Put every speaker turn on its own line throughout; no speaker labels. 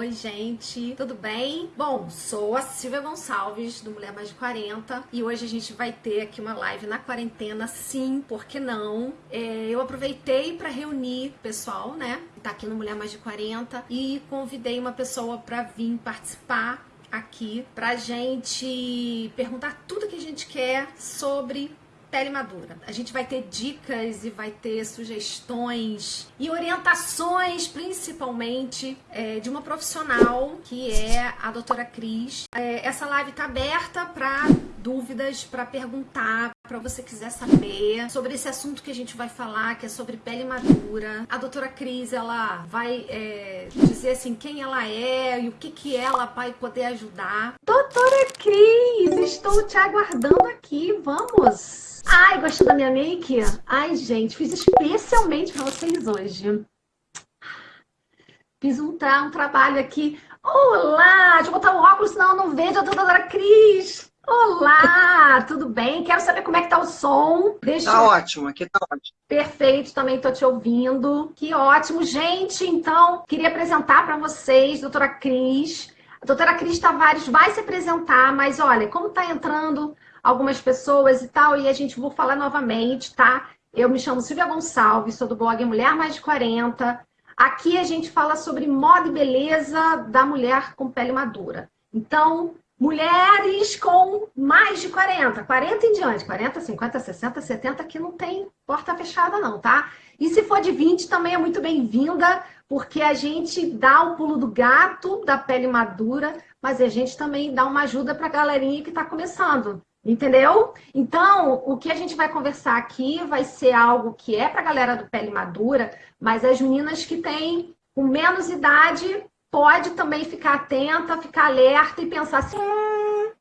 Oi, gente, tudo bem? Bom, sou a Silvia Gonçalves, do Mulher Mais de 40, e hoje a gente vai ter aqui uma live na quarentena, sim, por que não? É, eu aproveitei para reunir pessoal, né, tá aqui no Mulher Mais de 40, e convidei uma pessoa para vir participar aqui pra gente perguntar tudo que a gente quer sobre pele madura. A gente vai ter dicas e vai ter sugestões e orientações, principalmente, é, de uma profissional que é a doutora Cris. É, essa live está aberta para dúvidas, para perguntar, para você quiser saber sobre esse assunto que a gente vai falar, que é sobre pele madura. A doutora Cris, ela vai é, dizer assim quem ela é e o que, que ela vai poder ajudar. Doutora Cris, estou te aguardando aqui, vamos! Ai, gostou da minha make? Ai, gente, fiz especialmente para vocês hoje. Fiz um, tra um trabalho aqui. Olá! Deixa eu botar o óculos, senão eu não vejo a doutora Cris. Olá, tudo bem? Quero saber como é que tá o som.
Deixa... Tá ótimo, aqui tá ótimo.
Perfeito, também tô te ouvindo. Que ótimo. Gente, então, queria apresentar para vocês, doutora Cris. A doutora Cris Tavares vai se apresentar, mas olha, como tá entrando algumas pessoas e tal, e a gente vou falar novamente, tá? Eu me chamo Silvia Gonçalves, sou do blog Mulher Mais de 40. Aqui a gente fala sobre moda e beleza da mulher com pele madura. Então, mulheres com mais de 40, 40 em diante, 40, 50, 60, 70, que não tem porta fechada não, tá? E se for de 20 também é muito bem-vinda, porque a gente dá o pulo do gato da pele madura, mas a gente também dá uma ajuda para a galerinha que está começando. Entendeu? Então, o que a gente vai conversar aqui vai ser algo que é para a galera do pele madura, mas as meninas que têm com menos idade pode também ficar atenta, ficar alerta e pensar assim. Hum,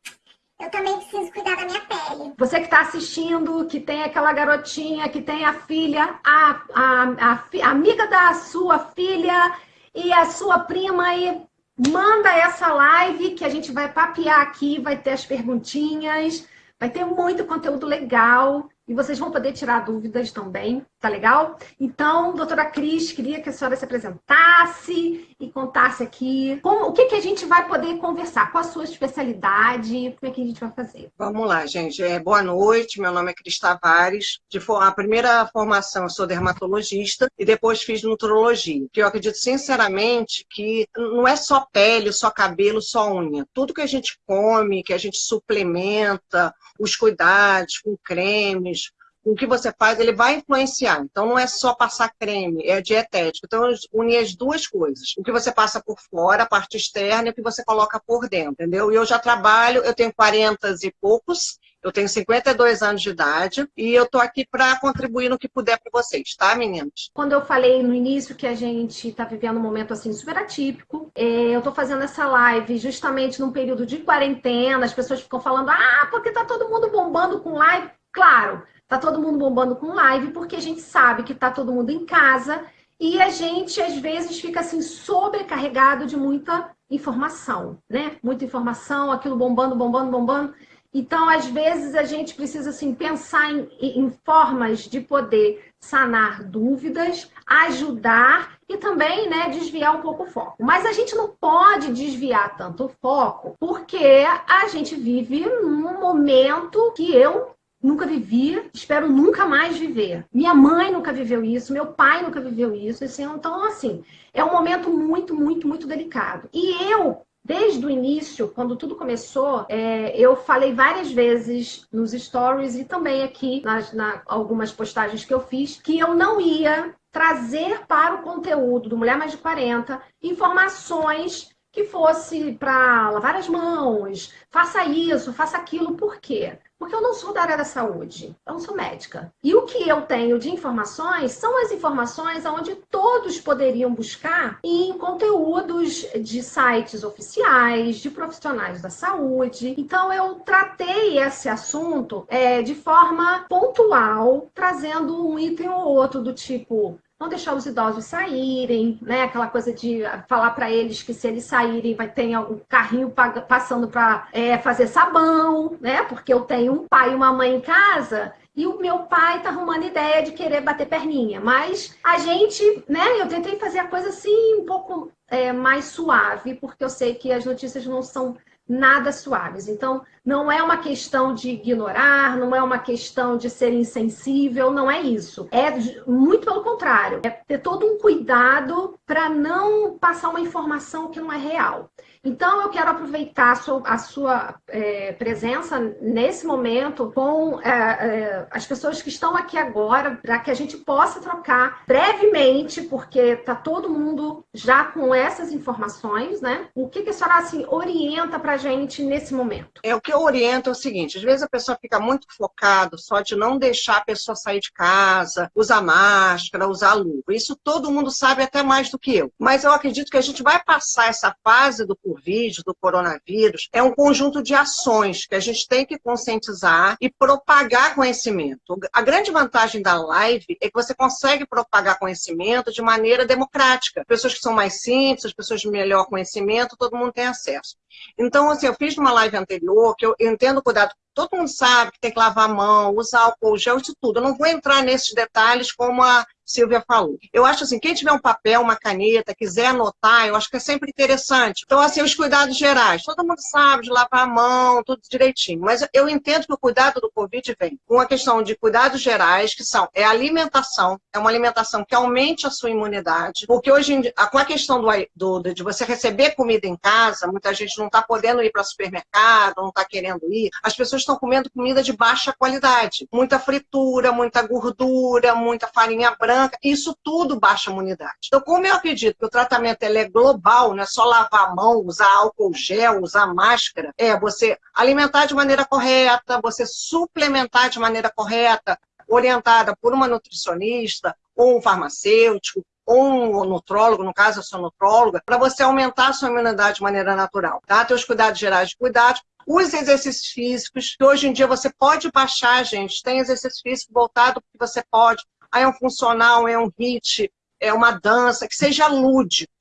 eu também preciso cuidar da minha pele.
Você que está assistindo, que tem aquela garotinha, que tem a filha, a, a, a, a amiga da sua filha e a sua prima e manda essa live que a gente vai papear aqui, vai ter as perguntinhas, vai ter muito conteúdo legal e vocês vão poder tirar dúvidas também, tá legal? Então, doutora Cris, queria que a senhora se apresentasse e contasse aqui como, o que, que a gente vai poder conversar, qual a sua especialidade, como é que a gente vai fazer.
Vamos lá, gente. É, boa noite, meu nome é Cris Tavares. De, a primeira formação, eu sou dermatologista e depois fiz nutrologia. Que eu acredito sinceramente que não é só pele, só cabelo, só unha. Tudo que a gente come, que a gente suplementa, os cuidados com cremes, o que você faz, ele vai influenciar. Então, não é só passar creme, é dietético. Então, unir as duas coisas. O que você passa por fora, a parte externa, e o que você coloca por dentro, entendeu? E eu já trabalho, eu tenho 40 e poucos, eu tenho 52 anos de idade e eu tô aqui para contribuir no que puder para vocês, tá, meninas?
Quando eu falei no início que a gente tá vivendo um momento assim super atípico, é, eu tô fazendo essa live justamente num período de quarentena, as pessoas ficam falando: "Ah, porque tá todo mundo bombando com live". Claro, Tá todo mundo bombando com live porque a gente sabe que tá todo mundo em casa e a gente às vezes fica assim sobrecarregado de muita informação, né? Muita informação, aquilo bombando, bombando, bombando. Então, às vezes a gente precisa assim pensar em, em formas de poder sanar dúvidas, ajudar e também, né, desviar um pouco o foco. Mas a gente não pode desviar tanto o foco, porque a gente vive num momento que eu nunca vivi, espero nunca mais viver. Minha mãe nunca viveu isso, meu pai nunca viveu isso. Assim, então, assim, é um momento muito, muito, muito delicado. E eu, desde o início, quando tudo começou, é, eu falei várias vezes nos stories e também aqui nas na, algumas postagens que eu fiz, que eu não ia trazer para o conteúdo do Mulher Mais de 40 informações que fosse para lavar as mãos, faça isso, faça aquilo, por quê? Porque eu não sou da área da saúde, eu não sou médica. E o que eu tenho de informações são as informações onde todos poderiam buscar em conteúdos de sites oficiais, de profissionais da saúde. Então eu tratei esse assunto é, de forma pontual, trazendo um item ou outro do tipo não deixar os idosos saírem, né? Aquela coisa de falar para eles que se eles saírem vai ter um carrinho passando para é, fazer sabão, né? Porque eu tenho um pai e uma mãe em casa e o meu pai tá arrumando ideia de querer bater perninha. Mas a gente, né, eu tentei fazer a coisa assim um pouco é, mais suave, porque eu sei que as notícias não são nada suaves. Então, não é uma questão de ignorar, não é uma questão de ser insensível, não é isso. É muito pelo contrário, é ter todo um cuidado para não passar uma informação que não é real. Então, eu quero aproveitar a sua, a sua é, presença nesse momento com é, é, as pessoas que estão aqui agora, para que a gente possa trocar brevemente, porque está todo mundo já com essas informações, né? O que, que a senhora assim, orienta para a gente nesse momento?
É o que eu oriento é o seguinte: às vezes a pessoa fica muito focada só de não deixar a pessoa sair de casa, usar máscara, usar luva. Isso todo mundo sabe até mais do que eu. Mas eu acredito que a gente vai passar essa fase do Covid, do coronavírus, é um conjunto de ações que a gente tem que conscientizar e propagar conhecimento. A grande vantagem da live é que você consegue propagar conhecimento de maneira democrática. Pessoas que são mais simples, as pessoas de melhor conhecimento, todo mundo tem acesso. Então, assim, eu fiz numa live anterior que eu entendo cuidado todo mundo sabe que tem que lavar a mão, usar álcool gel, isso tudo. Eu não vou entrar nesses detalhes como a Silvia falou. Eu acho assim, quem tiver um papel, uma caneta, quiser anotar, eu acho que é sempre interessante. Então, assim, os cuidados gerais. Todo mundo sabe de lavar a mão, tudo direitinho. Mas eu entendo que o cuidado do Covid vem com a questão de cuidados gerais, que são é alimentação, é uma alimentação que aumente a sua imunidade. Porque hoje, em dia, com a questão do, do, de você receber comida em casa, muita gente não está podendo ir para o supermercado, não está querendo ir. As pessoas estão comendo comida de baixa qualidade. Muita fritura, muita gordura, muita farinha branca branca, isso tudo baixa a imunidade. Então, como eu acredito que o tratamento ele é global, não é só lavar a mão, usar álcool gel, usar máscara, é você alimentar de maneira correta, você suplementar de maneira correta, orientada por uma nutricionista ou um farmacêutico, ou um nutrólogo, no caso eu sou nutróloga, para você aumentar a sua imunidade de maneira natural, tá? Ter os cuidados gerais de cuidado, os exercícios físicos, que hoje em dia você pode baixar, gente, tem exercício físico voltado que você pode ah, é um funcional, é um hit, é uma dança, que seja lúdico.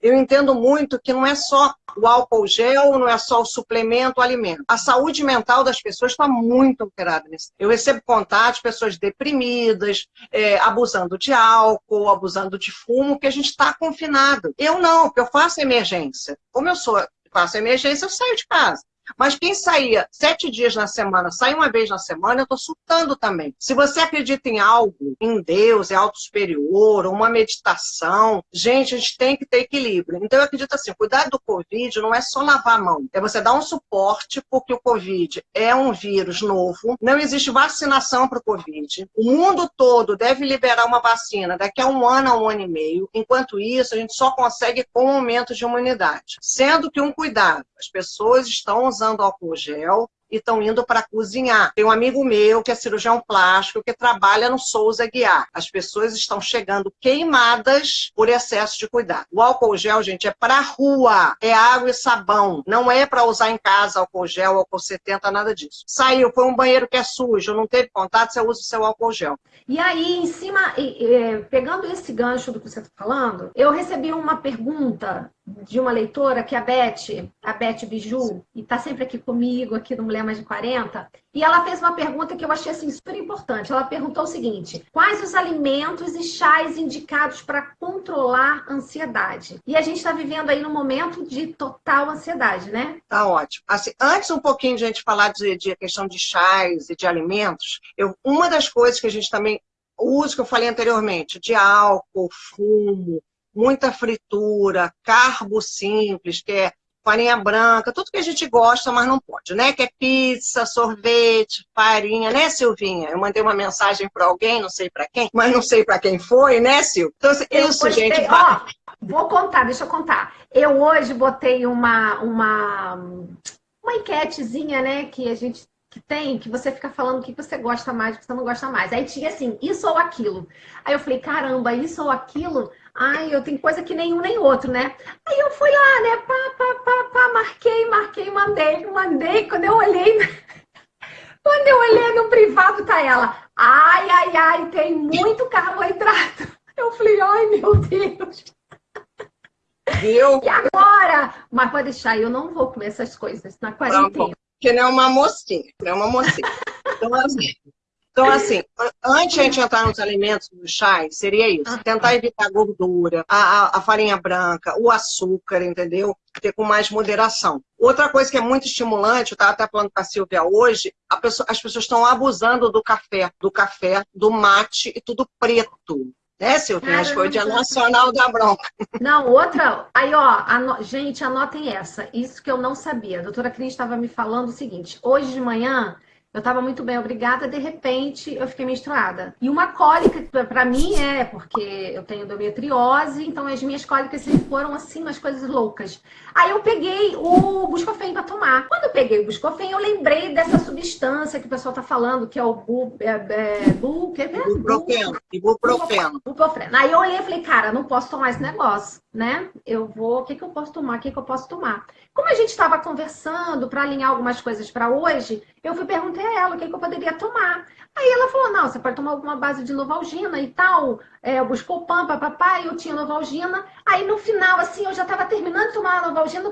Eu entendo muito que não é só o álcool gel, não é só o suplemento, o alimento. A saúde mental das pessoas está muito alterada nisso. Eu recebo contatos de pessoas deprimidas, é, abusando de álcool, abusando de fumo, que a gente está confinado. Eu não, porque eu faço emergência. Como eu sou, faço emergência, eu saio de casa. Mas quem saía sete dias na semana, sai uma vez na semana, eu estou surtando também. Se você acredita em algo, em Deus, em alto superior, uma meditação, gente, a gente tem que ter equilíbrio. Então eu acredito assim, cuidar do Covid não é só lavar a mão, é você dar um suporte, porque o Covid é um vírus novo, não existe vacinação para o Covid. O mundo todo deve liberar uma vacina daqui a um ano a um ano e meio. Enquanto isso, a gente só consegue com um aumento de imunidade. Sendo que um cuidado, as pessoas estão usando álcool gel e estão indo para cozinhar. Tem um amigo meu que é cirurgião plástico que trabalha no Souza Guiar. As pessoas estão chegando queimadas por excesso de cuidado. O álcool gel, gente, é para rua, é água e sabão. Não é para usar em casa álcool gel, álcool 70, nada disso. Saiu, foi um banheiro que é sujo, não teve contato, você usa o seu álcool gel.
E aí, em cima, pegando esse gancho do que você está falando, eu recebi uma pergunta de uma leitora, que é a Beth, a Beth Biju, e está sempre aqui comigo, aqui no Mulher Mais de 40, e ela fez uma pergunta que eu achei assim, super importante. Ela perguntou o seguinte: quais os alimentos e chás indicados para controlar a ansiedade? E a gente está vivendo aí num momento de total ansiedade, né?
Tá ótimo. Assim, antes um pouquinho de a gente falar de, de questão de chás e de alimentos, eu, uma das coisas que a gente também usa, que eu falei anteriormente, de álcool, fumo, muita fritura, carbo simples, que é farinha branca, tudo que a gente gosta, mas não pode, né? Que é pizza, sorvete, farinha, né, Silvinha? Eu mandei uma mensagem para alguém, não sei para quem, mas não sei para quem foi, né, Sil? Então, assim, isso, postei, gente.
Ó, vou contar, deixa eu contar. Eu hoje botei uma, uma, uma enquetezinha, né, que a gente que tem, que você fica falando o que você gosta mais, o que você não gosta mais. Aí tinha assim, isso ou aquilo. Aí eu falei, caramba, isso ou aquilo? Ai, eu tenho coisa que nenhum nem outro, né? Aí eu fui lá, né? Pá, pá, pá, pá, marquei, marquei, mandei, mandei. Quando eu olhei, quando eu olhei no privado, tá ela. Ai, ai, ai, tem muito carboidrato. Eu falei, ai, meu Deus.
Viu?
E agora? Mas pode deixar, eu não vou comer essas coisas na quarentena.
Porque não é uma mocinha, não é uma mocinha. Então, assim, Então, assim, antes de a gente entrar nos alimentos do chá, seria isso. Tentar evitar a gordura, a, a, a farinha branca, o açúcar, entendeu? Ter com mais moderação. Outra coisa que é muito estimulante, eu estava até falando com a Silvia hoje, a pessoa, as pessoas estão abusando do café, do café, do mate e tudo preto. Né, Silvia? Acho que foi o Dia Nacional da Bronca.
Não, outra. Aí, ó, ano... gente, anotem essa. Isso que eu não sabia. A doutora Cris estava me falando o seguinte: hoje de manhã eu estava muito bem, obrigada. De repente, eu fiquei menstruada. E uma cólica, para mim, é porque eu tenho endometriose, então as minhas cólicas sempre foram assim, umas coisas loucas. Aí eu peguei o Buscofen para tomar. Quando eu peguei o Buscofen, eu lembrei dessa substância que o pessoal tá falando, que é o bu, é, é, bu, que é,
Ibuprofeno. Ibuprofeno.
Ibuprofeno. Aí eu olhei e falei, cara, não posso tomar esse negócio, né? Eu vou, o que, que eu posso tomar? O que, que eu posso tomar? Como a gente estava conversando para alinhar algumas coisas para hoje, eu fui perguntei a ela o que, que eu poderia tomar. Aí ela falou, não, você pode tomar alguma base de Novalgina e tal. É, buscou pampa, papai, eu tinha Novalgina. Aí no final, assim, eu já estava terminando de tomar a Novalgina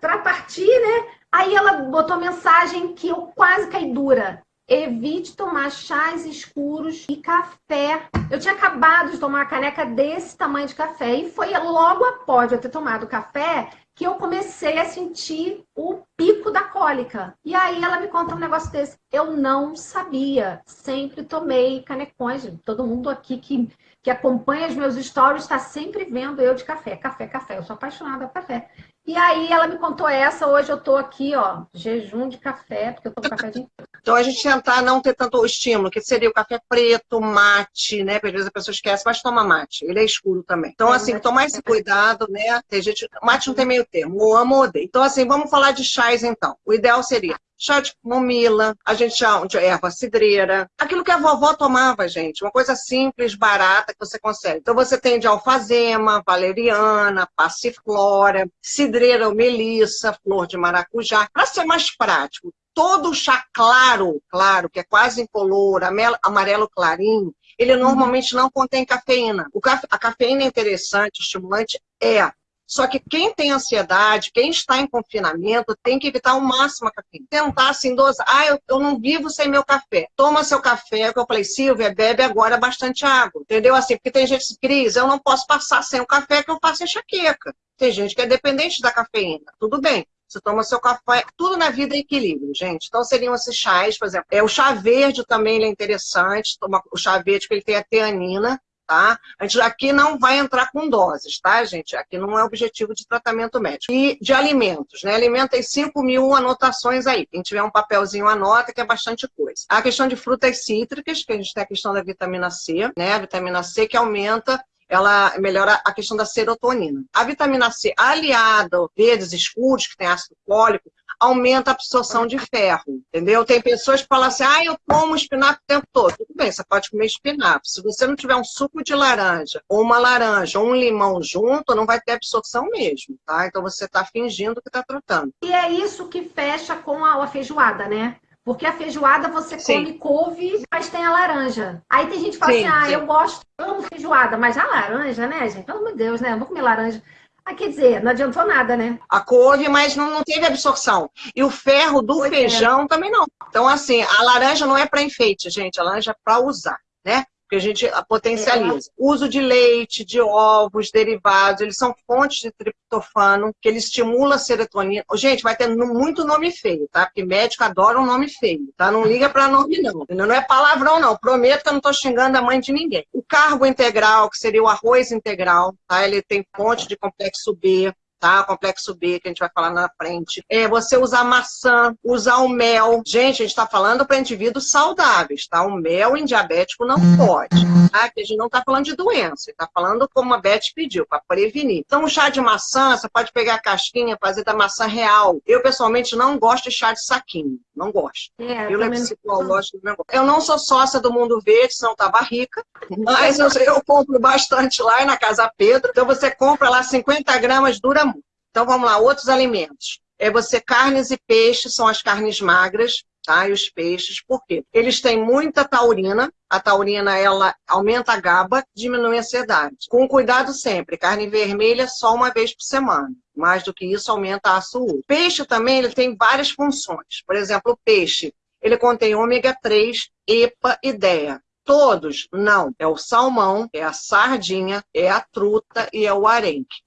para partir, né? Aí ela botou mensagem que eu quase caí dura. Evite tomar chás escuros e café. Eu tinha acabado de tomar uma caneca desse tamanho de café. E foi logo após eu ter tomado café que eu comecei a sentir o pico da cólica. E aí ela me conta um negócio desse. Eu não sabia. Sempre tomei canecões. Todo mundo aqui que, que acompanha os meus stories está sempre vendo eu de café. Café, café. Eu sou apaixonada por café. E aí ela me contou essa, hoje eu tô aqui, ó, jejum de café, porque eu tomo café de
Então a gente tentar não ter tanto estímulo, que seria o café preto, mate, né? Porque às vezes a pessoa esquece, mas toma mate, ele é escuro também. Então, assim, tomar esse cuidado, né? Tem gente, mate não tem meio termo, ou amo ou odeio. Então, assim, vamos falar de chás então. O ideal seria chá de camomila, a gente chama de erva cidreira, aquilo que a vovó tomava, gente, uma coisa simples, barata que você consegue. Então você tem de alfazema, valeriana, passiflora, cidreira ou melissa, flor de maracujá. Para ser mais prático, todo o chá claro, claro, que é quase incolor, amarelo clarinho, ele normalmente não contém cafeína. a cafeína é interessante, estimulante, é, só que quem tem ansiedade, quem está em confinamento, tem que evitar ao máximo a cafeína. Tentar assim, dosar. Ah, eu, eu não vivo sem meu café. Toma seu café, que eu falei, Silvia, bebe agora bastante água. Entendeu? Assim, porque tem gente que diz, eu não posso passar sem o café, que eu faço enxaqueca. Tem gente que é dependente da cafeína. Tudo bem. Você toma seu café, tudo na vida é equilíbrio, gente. Então seriam esses chás, por exemplo. É, o chá verde também é interessante. Toma o chá verde, porque ele tem a teanina, tá? A gente aqui não vai entrar com doses, tá, gente? Aqui não é objetivo de tratamento médico. E de alimentos, né? Alimento tem 5 mil anotações aí. Quem tiver um papelzinho anota, que é bastante coisa. A questão de frutas cítricas, que a gente tem a questão da vitamina C, né? A vitamina C que aumenta ela melhora a questão da serotonina. A vitamina C, aliada ao verdes escuros, que tem ácido fólico, aumenta a absorção de ferro, entendeu? Tem pessoas que falam assim, ah, eu como espinafre o tempo todo. Tudo bem, você pode comer espinafre. Se você não tiver um suco de laranja, ou uma laranja, ou um limão junto, não vai ter absorção mesmo, tá? Então você está fingindo que está tratando.
E é isso que fecha com a, a feijoada, né? Porque a feijoada você Sim. come couve, mas tem a laranja. Aí tem gente que fala sim, assim, ah, sim. eu gosto, amo feijoada, mas a laranja, né, gente? Pelo amor de Deus, né? Eu vou comer laranja. Ah, quer dizer, não adiantou nada, né?
A couve, mas não, não teve absorção. E o ferro do pois é. feijão é. também não. Então, assim, a laranja não é para enfeite, gente. A laranja é para usar, né? Que a gente potencializa. É. Uso de leite, de ovos, derivados, eles são fontes de triptofano, que ele estimula a serotonina. Gente, vai ter muito nome feio, tá? Porque médico adora um nome feio, tá? Não liga para nome, não. Não é palavrão, não. Prometo que eu não estou xingando a mãe de ninguém. O carbo integral, que seria o arroz integral, tá? Ele tem fonte de complexo B, tá? Complexo B, que a gente vai falar na frente. É você usar maçã, usar o mel. Gente, a gente está falando para indivíduos saudáveis, tá? O mel em diabético não pode, tá? Que a gente não está falando de doença, está falando como a Beth pediu, para prevenir. Então, o chá de maçã, você pode pegar a casquinha, fazer da maçã real. Eu, pessoalmente, não gosto de chá de saquinho. Não gosto. É, eu, psicológico, não eu não sou sócia do Mundo Verde, senão tava rica, mas eu, eu compro bastante lá na Casa Pedro. Então, você compra lá 50 gramas, dura então vamos lá, outros alimentos. É você carnes e peixes são as carnes magras, tá? E os peixes, por quê? Eles têm muita taurina. A taurina ela aumenta a GABA, diminui a ansiedade. Com cuidado sempre, carne vermelha só uma vez por semana. Mais do que isso aumenta a açúcar. Peixe também ele tem várias funções. Por exemplo, o peixe ele contém ômega 3, EPA e DEA. Todos, não. É o salmão, é a sardinha, é a truta e é o arenque.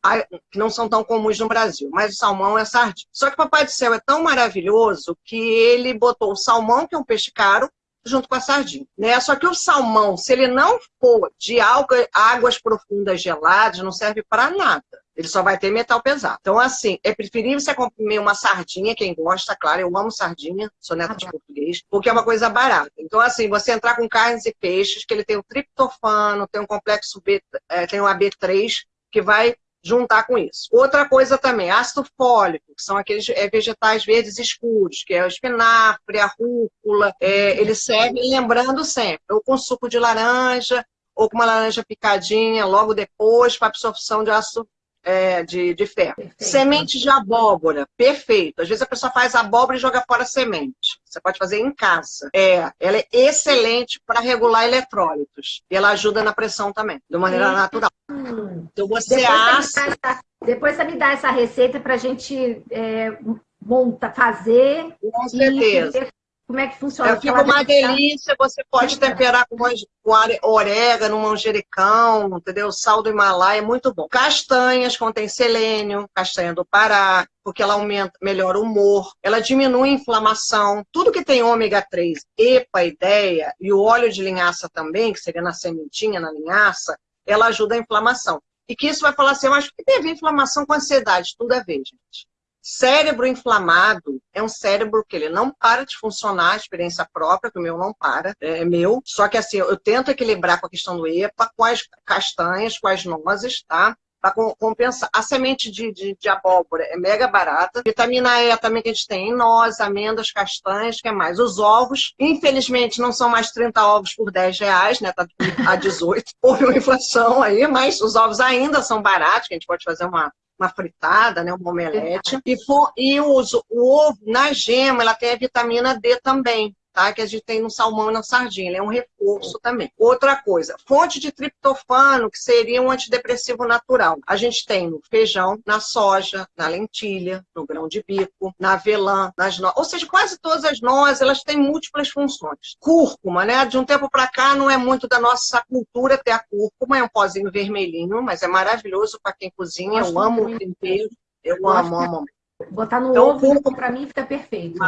Que não são tão comuns no Brasil, mas o salmão é a sardinha. Só que o Papai do Céu é tão maravilhoso que ele botou o salmão, que é um peixe caro, junto com a sardinha. Né? Só que o salmão, se ele não for de águas profundas geladas, não serve para nada. Ele só vai ter metal pesado. Então, assim, é preferível você comer uma sardinha, quem gosta, claro, eu amo sardinha, sou neta de português, porque é uma coisa barata. Então, assim, você entrar com carnes e peixes, que ele tem o triptofano, tem um complexo B, é, tem o AB3, que vai juntar com isso. Outra coisa também, ácido fólico, que são aqueles é, vegetais verdes escuros, que é o espinafre, a rúcula, é, eles servem, lembrando sempre, ou com suco de laranja, ou com uma laranja picadinha logo depois para absorção de ácido é, de, de ferro. Perfeito. Semente de abóbora, perfeito. Às vezes a pessoa faz abóbora e joga fora a semente. Você pode fazer em casa. É, ela é excelente para regular eletrólitos. E ela ajuda na pressão também, de maneira hum. natural. Então você depois assa...
Você essa, depois você me dá essa receita para a gente é, monta, fazer.
Com certeza.
Como é que funciona?
É, fica uma delícia, você pode temperar com, orégano, manjericão, entendeu? Sal do Himalaia, é muito bom. Castanhas, contém selênio, castanha do Pará, porque ela aumenta, melhora o humor, ela diminui a inflamação. Tudo que tem ômega 3, EPA, ideia, e o óleo de linhaça também, que seria na sementinha, na linhaça, ela ajuda a inflamação. E que isso vai falar assim, eu acho que tem a ver inflamação com ansiedade, tudo a ver, gente. Cérebro inflamado é um cérebro que ele não para de funcionar, a experiência própria, que o meu não para, é meu. Só que assim, eu tento equilibrar com a questão do EPA, com as castanhas, com as nozes, tá? Para compensar. A semente de, de, de, abóbora é mega barata. Vitamina E também que a gente tem em nozes, amêndoas, castanhas, que é mais? Os ovos, infelizmente, não são mais 30 ovos por 10 reais, né? Tá a 18. Houve uma inflação aí, mas os ovos ainda são baratos, que a gente pode fazer uma uma fritada, né, uma omelete. E, for, e o, o ovo, na gema, ela tem a vitamina D também tá? que a gente tem no salmão e na sardinha. Ele é um reforço também. Outra coisa, fonte de triptofano, que seria um antidepressivo natural. A gente tem no feijão, na soja, na lentilha, no grão de bico, na avelã, nas nozes. Ou seja, quase todas as nozes, elas têm múltiplas funções. Cúrcuma, né? De um tempo para cá, não é muito da nossa cultura ter a cúrcuma, é um pozinho vermelhinho, mas é maravilhoso para quem cozinha. Eu amo o tempero. Eu amo, amo.
Botar no então, ovo, para mim, fica perfeito.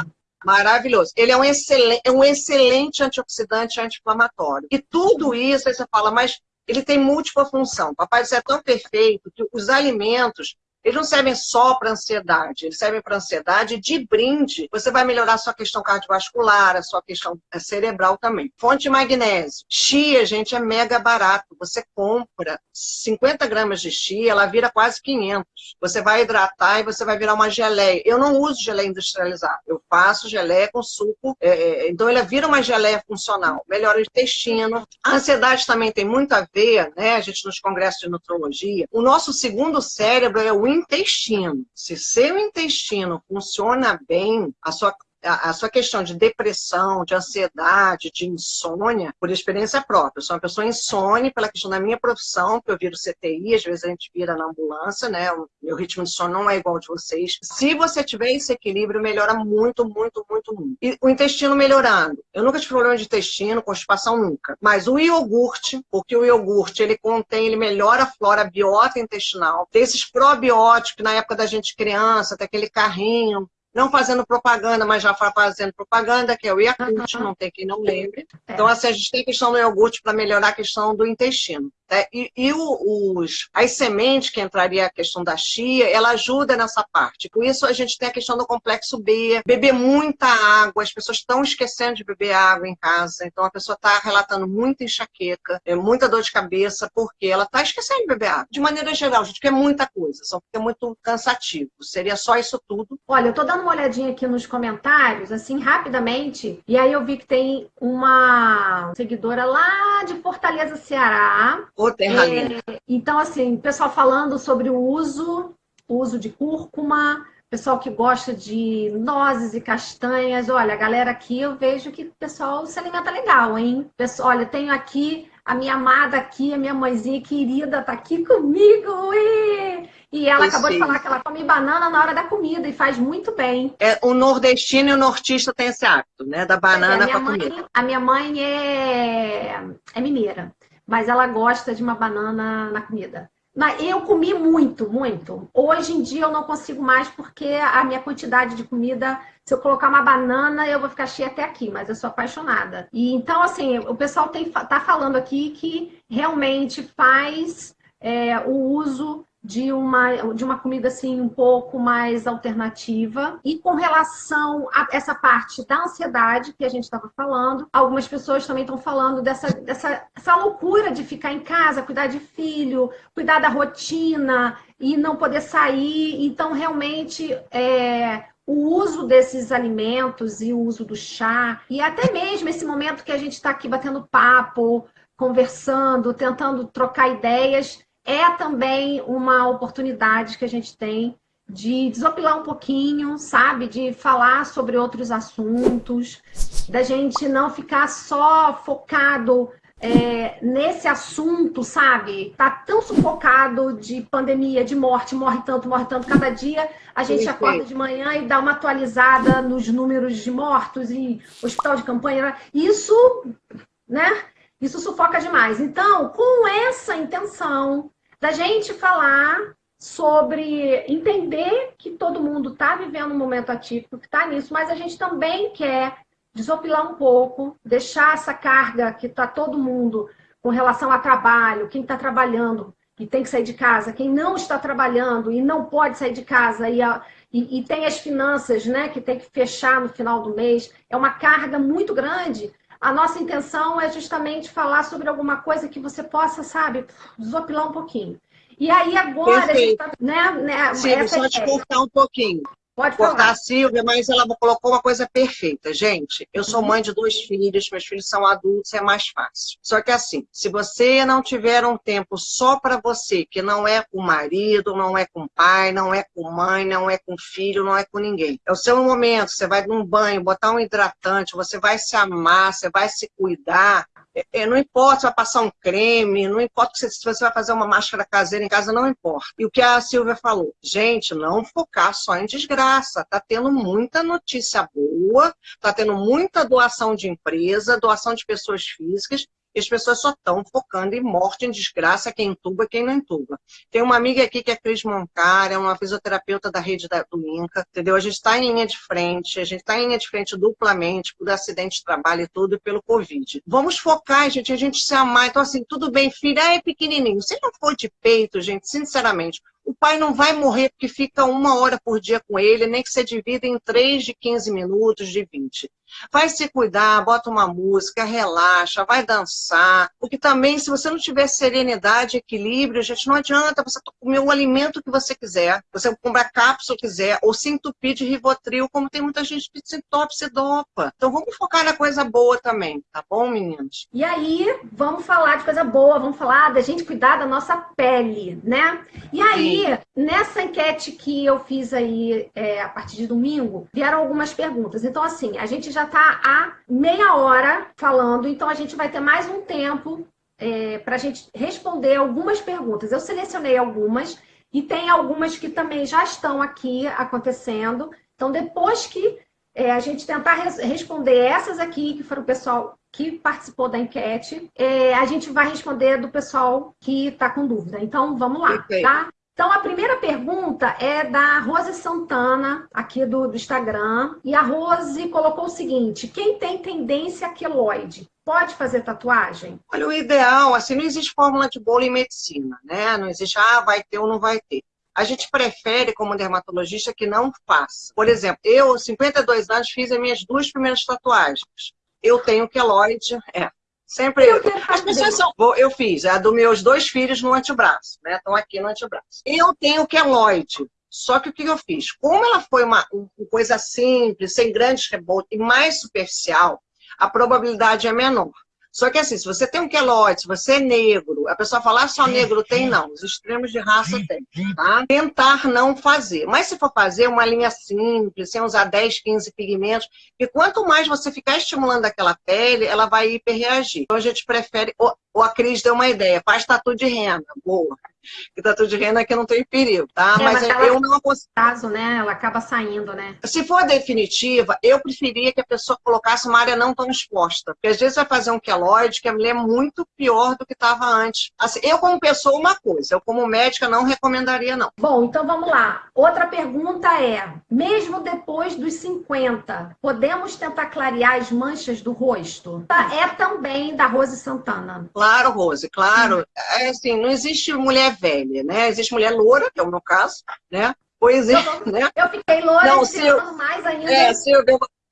Maravilhoso. Ele é um excelente, é um excelente antioxidante anti-inflamatório. E tudo isso, aí você fala, mas ele tem múltipla função. Papai do céu é tão perfeito que os alimentos eles não servem só para ansiedade, eles servem para ansiedade de brinde. Você vai melhorar a sua questão cardiovascular, a sua questão é, cerebral também. Fonte de magnésio. Chia, gente, é mega barato. Você compra 50 gramas de chia, ela vira quase 500. Você vai hidratar e você vai virar uma geleia. Eu não uso geleia industrializada. Eu faço geleia com suco. É, é, então, ela vira uma geleia funcional. Melhora o intestino. A ansiedade também tem muito a ver, né? A gente nos congressos de nutrologia. O nosso segundo cérebro é o intestino. Se seu intestino funciona bem, a sua a, sua questão de depressão, de ansiedade, de insônia, por experiência própria. Eu sou uma pessoa insone pela questão da minha profissão, que eu viro CTI, às vezes a gente vira na ambulância, né? O meu ritmo de sono não é igual de vocês. Se você tiver esse equilíbrio, melhora muito, muito, muito, muito. E o intestino melhorando. Eu nunca tive problema de intestino, constipação nunca. Mas o iogurte, porque o iogurte, ele contém, ele melhora a flora biota intestinal. Tem esses probióticos, na época da gente criança, tem aquele carrinho não fazendo propaganda, mas já fazendo propaganda, que é o Yakult, uhum. não tem quem não lembre. É. Então, assim, a gente tem a questão do iogurte para melhorar a questão do intestino. Né? E, e os, as sementes, que entraria a questão da chia, ela ajuda nessa parte. Com isso, a gente tem a questão do complexo B, beber muita água, as pessoas estão esquecendo de beber água em casa, então a pessoa está relatando muita enxaqueca, é, muita dor de cabeça, porque ela está esquecendo de beber água. De maneira geral, gente, que é muita coisa, só que é muito cansativo. Seria só isso tudo.
Olha, eu estou dando uma olhadinha aqui nos comentários, assim, rapidamente, e aí eu vi que tem uma seguidora lá de Fortaleza, Ceará,
Terra é,
Então, assim, pessoal falando sobre o uso, o uso de cúrcuma, pessoal que gosta de nozes e castanhas. Olha, a galera aqui, eu vejo que o pessoal se alimenta legal, hein? Pessoal, olha, tenho aqui a minha amada aqui, a minha mãezinha querida, tá aqui comigo. Ui! E ela acabou de falar que ela come banana na hora da comida e faz muito bem.
É, o nordestino e o nortista tem esse hábito, né? Da banana é,
para comer. A minha mãe é, é mineira, mas ela gosta de uma banana na comida. Eu comi muito, muito. Hoje em dia eu não consigo mais porque a minha quantidade de comida, se eu colocar uma banana, eu vou ficar cheia até aqui, mas eu sou apaixonada. E então, assim, o pessoal tem, tá falando aqui que realmente faz é, o uso de uma, de uma comida assim um pouco mais alternativa. E com relação a essa parte da ansiedade que a gente estava falando, algumas pessoas também estão falando dessa, dessa essa loucura de ficar em casa, cuidar de filho, cuidar da rotina e não poder sair. Então, realmente, é, o uso desses alimentos e o uso do chá, e até mesmo esse momento que a gente está aqui batendo papo, conversando, tentando trocar ideias, é também uma oportunidade que a gente tem de desopilar um pouquinho, sabe? De falar sobre outros assuntos, da gente não ficar só focado é, nesse assunto, sabe? Tá tão sufocado de pandemia, de morte, morre tanto, morre tanto. Cada dia a gente Sim, acorda de manhã e dá uma atualizada nos números de mortos e hospital de campanha. Isso, né? Isso sufoca demais. Então, com essa intenção da gente falar sobre entender que todo mundo está vivendo um momento atípico, que está nisso, mas a gente também quer desopilar um pouco, deixar essa carga que está todo mundo com relação a trabalho, quem está trabalhando e tem que sair de casa, quem não está trabalhando e não pode sair de casa e, a, e, e tem as finanças né, que tem que fechar no final do mês, é uma carga muito grande. A nossa intenção é justamente falar sobre alguma coisa que você possa, sabe, desopilar um pouquinho. E aí agora
Perfeito. a gente tá, né, né Sim, só te cortar um pouquinho. Pode cortar falar. a Silvia, mas ela colocou uma coisa perfeita. Gente, eu sou uhum. mãe de dois filhos, meus filhos são adultos, é mais fácil. Só que assim, se você não tiver um tempo só para você, que não é com o marido, não é com o pai, não é com mãe, não é com filho, não é com ninguém. É o seu momento, você vai num banho, botar um hidratante, você vai se amar, você vai se cuidar, é, não importa se vai passar um creme, não importa se você vai fazer uma máscara caseira em casa, não importa. E o que a Silvia falou, gente, não focar só em desgraça. Tá tendo muita notícia boa, tá tendo muita doação de empresa, doação de pessoas físicas, e as pessoas só estão focando em morte, em desgraça, quem entuba e quem não entuba. Tem uma amiga aqui que é Cris Moncar, é uma fisioterapeuta da rede da, do INCA, entendeu? A gente está em linha de frente, a gente está em linha de frente duplamente por acidente de trabalho e tudo, e pelo Covid. Vamos focar, gente, a gente se amar. Então, assim, tudo bem, filha, é pequenininho. Se não for de peito, gente, sinceramente, o pai não vai morrer porque fica uma hora por dia com ele, nem que você divida em três de 15 minutos, de 20. Vai se cuidar, bota uma música, relaxa, vai dançar. Porque também, se você não tiver serenidade, equilíbrio, gente, não adianta você comer o alimento que você quiser. Você comprar cápsula que quiser, ou se entupir de Rivotril, como tem muita gente que se entope, se dopa. Então vamos focar na coisa boa também, tá bom, meninos?
E aí, vamos falar de coisa boa, vamos falar da gente cuidar da nossa pele, né? E aí, nessa enquete que eu fiz aí é, a partir de domingo, vieram algumas perguntas. Então, assim, a gente já está há meia hora falando, então a gente vai ter mais um tempo é, para a gente responder algumas perguntas. Eu selecionei algumas e tem algumas que também já estão aqui acontecendo. Então, depois que é, a gente tentar res responder essas aqui, que foram o pessoal que participou da enquete, é, a gente vai responder do pessoal que está com dúvida. Então, vamos lá, tá? Então, a primeira pergunta é da Rose Santana, aqui do, do Instagram. E a Rose colocou o seguinte: quem tem tendência queloide pode fazer tatuagem?
Olha, o ideal, assim, não existe fórmula de bolo em medicina, né? Não existe, ah, vai ter ou não vai ter. A gente prefere, como dermatologista, que não faça. Por exemplo, eu, 52 anos, fiz as minhas duas primeiras tatuagens. Eu tenho queloide, é, Sempre eu. As pessoas são. Eu fiz a dos meus dois filhos no antebraço, né? Estão aqui no antebraço. Eu tenho queloide. Só que o que eu fiz? Como ela foi uma, uma coisa simples, sem grandes rebotes e mais superficial, a probabilidade é menor. Só que assim, se você tem um queloide, se você é negro, a pessoa fala ah, só negro tem, não. Os extremos de raça tem, tá? Tentar não fazer. Mas se for fazer uma linha simples, sem usar 10, 15 pigmentos, e quanto mais você ficar estimulando aquela pele, ela vai hiperreagir. Então a gente prefere Ou a Cris deu uma ideia, faz tatu de renda. Boa que tatu de renda que não tem perigo, tá?
É, mas, mas ela, eu não aconselho. caso, né? Ela acaba saindo, né?
Se for definitiva, eu preferia que a pessoa colocasse uma área não tão exposta. Porque às vezes vai fazer um queloide que a mulher é muito pior do que estava antes. Assim, eu, como pessoa, uma coisa. Eu, como médica, não recomendaria, não.
Bom, então vamos lá. Outra pergunta é: mesmo depois dos 50, podemos tentar clarear as manchas do rosto? É também da Rose Santana.
Claro, Rose, claro. É assim, não existe mulher velha, né? Existe mulher loura, que é o meu caso, né? Pois é,
eu, né? Eu fiquei loura, não, se eu, mais ainda.
É, se eu,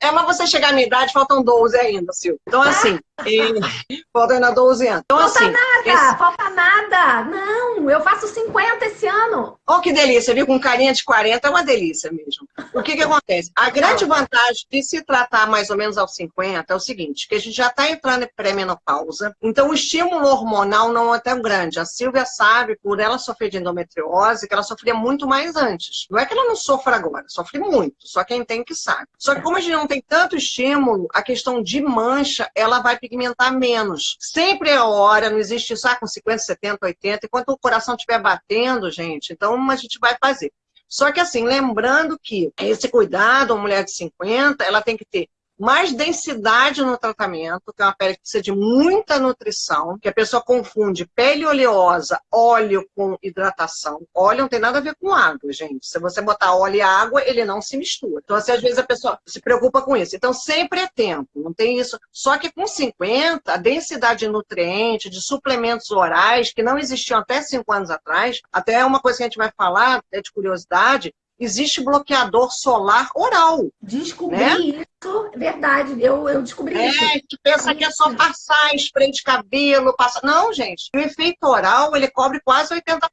é, mas você chegar à minha idade, faltam 12 ainda, Silvio. Então, assim, e... faltam ainda 12 anos. Então,
falta
assim,
nada, esse... falta nada. Não, eu faço 50 esse ano.
Oh, que delícia, viu? Com carinha de 40 é uma delícia mesmo. O que que acontece? A grande vantagem de se tratar mais ou menos aos 50 é o seguinte, que a gente já está entrando em pré-menopausa, então o estímulo hormonal não é tão grande. A Silvia sabe, por ela sofrer de endometriose, que ela sofria muito mais antes. Não é que ela não sofra agora, sofre muito, só quem tem que sabe. Só que como a gente não tem tanto estímulo, a questão de mancha, ela vai pigmentar menos. Sempre é hora, não existe isso ah, com 50, 70, 80, enquanto o coração estiver batendo, gente, então a gente vai fazer. Só que assim, lembrando que esse cuidado, uma mulher de 50, ela tem que ter mais densidade no tratamento, que é uma pele que precisa de muita nutrição, que a pessoa confunde pele oleosa, óleo com hidratação. Óleo não tem nada a ver com água, gente. Se você botar óleo e água, ele não se mistura. Então, assim, às vezes a pessoa se preocupa com isso. Então, sempre é tempo, não tem isso. Só que com 50, a densidade de nutrientes, de suplementos orais, que não existiam até 5 anos atrás, até uma coisa que a gente vai falar, é de curiosidade, existe bloqueador solar oral.
Descobri né? isso, verdade. Eu, eu descobri
é,
isso.
É, que pensa que é só passar spray de cabelo, passar. Não, gente. O efeito oral, ele cobre quase 80%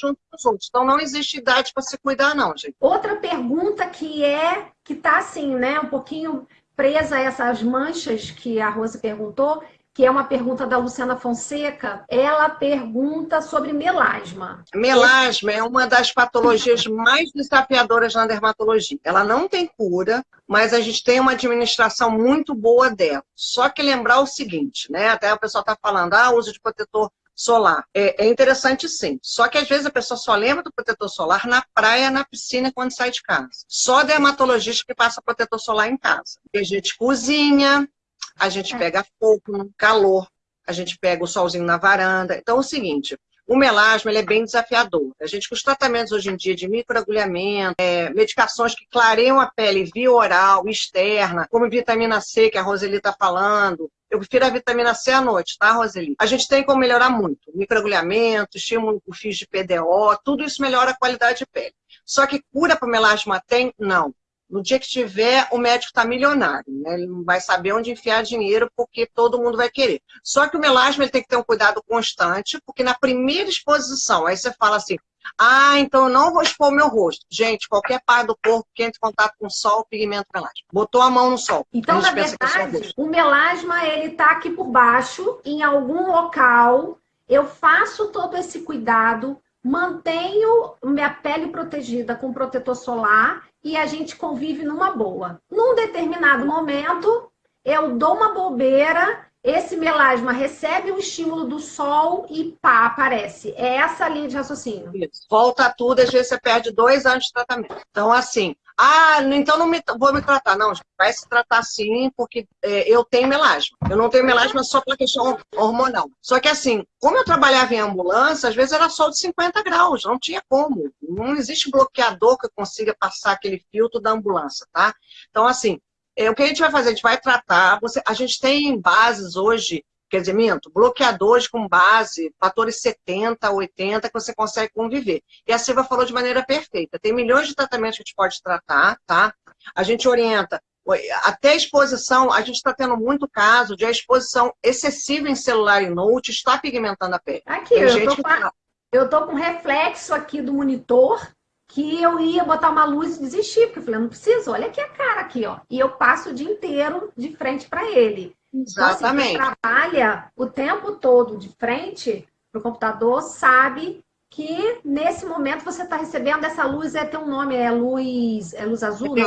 junto com os outros. Então não existe idade para se cuidar, não, gente.
Outra pergunta que é, que tá assim, né, um pouquinho presa a essas manchas que a Rosa perguntou, que é uma pergunta da Luciana Fonseca, ela pergunta sobre melasma.
Melasma é uma das patologias mais desafiadoras na dermatologia. Ela não tem cura, mas a gente tem uma administração muito boa dela. Só que lembrar o seguinte, né? Até o pessoal está falando, ah, uso de protetor solar. É, é, interessante sim. Só que às vezes a pessoa só lembra do protetor solar na praia, na piscina, quando sai de casa. Só dermatologista que passa protetor solar em casa. E a gente cozinha, a gente pega fogo, calor, a gente pega o solzinho na varanda. Então é o seguinte, o melasma ele é bem desafiador. A gente, com os tratamentos hoje em dia de microagulhamento, é, medicações que clareiam a pele via oral, externa, como vitamina C, que a Roseli está falando, eu prefiro a vitamina C à noite, tá, Roseli? A gente tem como melhorar muito. Microagulhamento, estímulo por fios de PDO, tudo isso melhora a qualidade de pele. Só que cura para melasma tem? Não. No dia que tiver, o médico está milionário, né? Ele não vai saber onde enfiar dinheiro porque todo mundo vai querer. Só que o melasma ele tem que ter um cuidado constante, porque na primeira exposição, aí você fala assim, ah, então eu não vou expor o meu rosto. Gente, qualquer parte do corpo que entre em contato com o sol, pigmento melasma. Botou a mão no sol.
Então, na é verdade, o melasma, ele tá aqui por baixo, em algum local. Eu faço todo esse cuidado, mantenho minha pele protegida com protetor solar e a gente convive numa boa. Num determinado momento, eu dou uma bobeira, esse melasma recebe o estímulo do sol e pá, aparece. É essa a linha de raciocínio.
Isso. Volta tudo, às vezes você perde dois anos de tratamento. Então, assim, ah, então não me, vou me tratar. Não, vai se tratar sim, porque é, eu tenho melasma. Eu não tenho melasma só pela questão hormonal. Só que assim, como eu trabalhava em ambulância, às vezes era sol de 50 graus, não tinha como. Não existe bloqueador que consiga passar aquele filtro da ambulância, tá? Então, assim, é, o que a gente vai fazer? A gente vai tratar. Você, a gente tem bases hoje quer dizer, minto, bloqueadores com base, fatores 70, 80, que você consegue conviver. E a Silva falou de maneira perfeita. Tem milhões de tratamentos que a gente pode tratar, tá? A gente orienta. Até a exposição, a gente está tendo muito caso de a exposição excessiva em celular e note está pigmentando a pele.
Aqui, eu tô, com, tá eu tô com reflexo aqui do monitor que eu ia botar uma luz e desistir, porque eu falei, não preciso, olha aqui a cara aqui, ó. E eu passo o dia inteiro de frente para ele.
Exatamente.
Então, assim, trabalha o tempo todo de frente para o computador sabe que nesse momento você está recebendo essa luz, é ter um nome, é luz, é luz azul?
É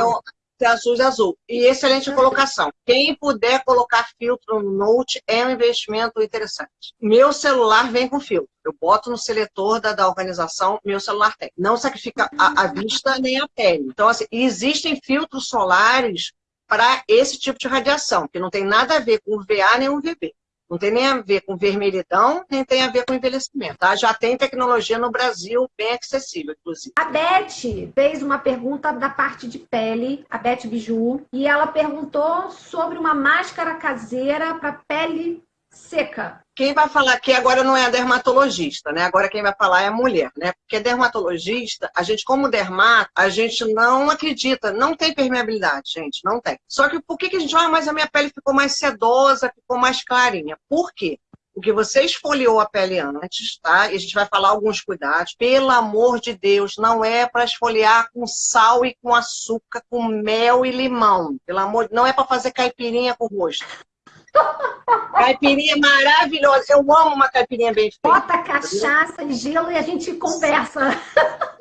azul, é azul. E excelente colocação. Quem puder colocar filtro no Note é um investimento interessante. Meu celular vem com filtro. Eu boto no seletor da, da organização, meu celular tem. Não sacrifica a, a vista nem a pele. Então, assim, existem filtros solares para esse tipo de radiação, que não tem nada a ver com VA nem UVB. Não tem nem a ver com vermelhidão, nem tem a ver com envelhecimento. Tá? Já tem tecnologia no Brasil bem acessível, inclusive.
A Beth fez uma pergunta da parte de pele, a Beth Biju, e ela perguntou sobre uma máscara caseira para pele seca.
Quem vai falar aqui agora não é a dermatologista, né? Agora quem vai falar é a mulher, né? Porque dermatologista, a gente como dermato, a gente não acredita, não tem permeabilidade, gente, não tem. Só que por que, que a gente, ah, mas a minha pele ficou mais sedosa, ficou mais clarinha? Por quê? Porque você esfoliou a pele antes, tá? E a gente vai falar alguns cuidados. Pelo amor de Deus, não é para esfoliar com sal e com açúcar, com mel e limão. Pelo amor, não é para fazer caipirinha com rosto. Caipirinha maravilhosa. Eu amo uma caipirinha bem feita.
Bota cachaça e gelo e a gente conversa.